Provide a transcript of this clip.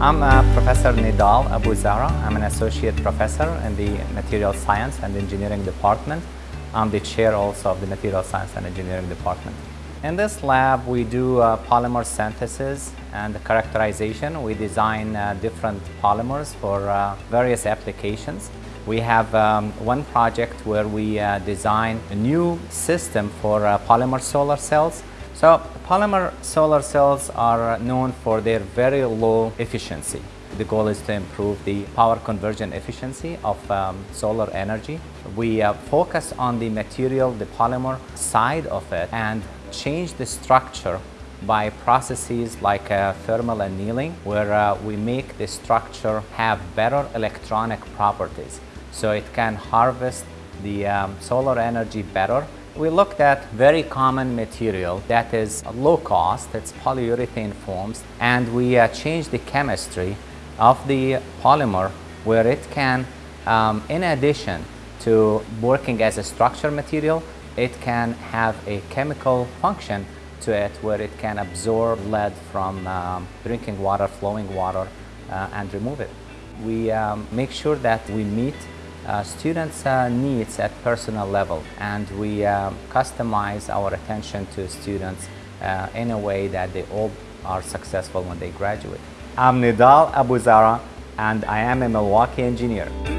I'm uh, Professor Nidal Abu Zahra. I'm an associate professor in the Material Science and Engineering Department. I'm the chair also of the Material Science and Engineering Department. In this lab, we do uh, polymer synthesis and characterization. We design uh, different polymers for uh, various applications. We have um, one project where we uh, design a new system for uh, polymer solar cells. So polymer solar cells are known for their very low efficiency. The goal is to improve the power conversion efficiency of um, solar energy. We uh, focus on the material, the polymer side of it and change the structure by processes like uh, thermal annealing where uh, we make the structure have better electronic properties so it can harvest the um, solar energy better we looked at very common material that is low cost, it's polyurethane foams, and we uh, changed the chemistry of the polymer where it can, um, in addition to working as a structure material, it can have a chemical function to it where it can absorb lead from um, drinking water, flowing water, uh, and remove it. We um, make sure that we meet uh, students' uh, needs at personal level and we uh, customize our attention to students uh, in a way that they all are successful when they graduate. I'm Nidal Abu Zahra and I am a Milwaukee engineer.